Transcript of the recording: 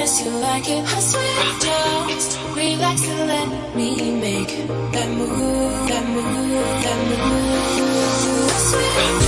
miss you like it. I swear We Relax and let me make that move, that move, that move. I swear